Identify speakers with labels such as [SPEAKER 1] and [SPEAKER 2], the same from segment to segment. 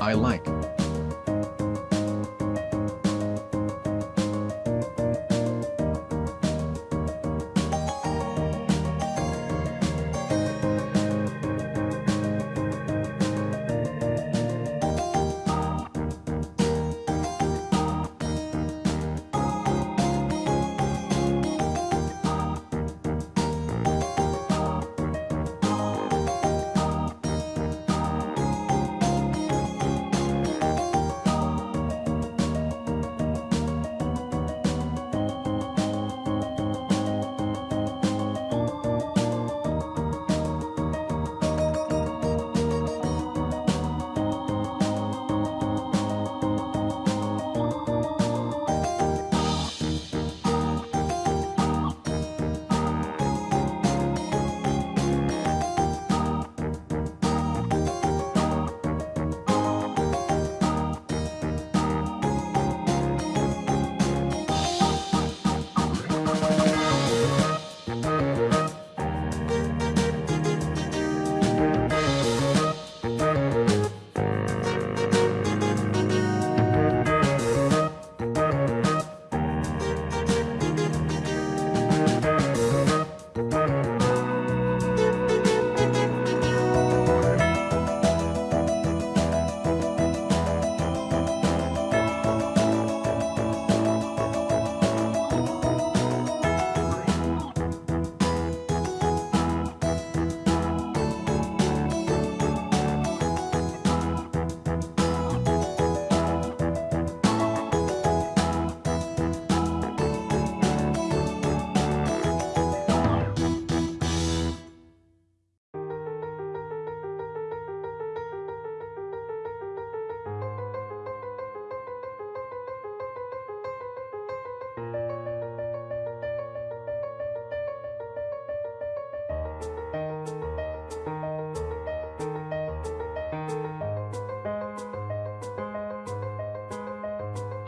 [SPEAKER 1] I like.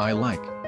[SPEAKER 1] I like.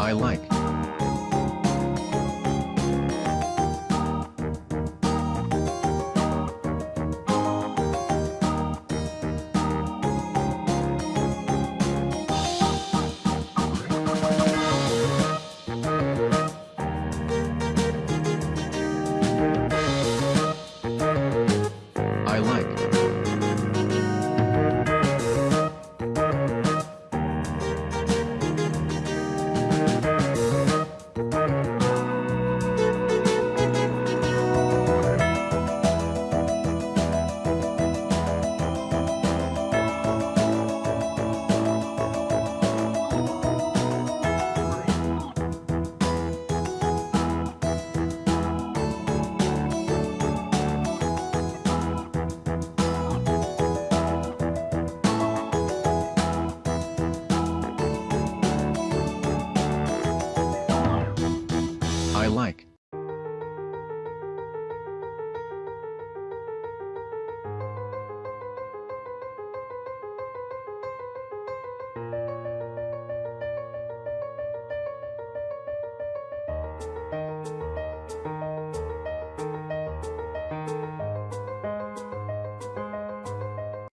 [SPEAKER 1] I like.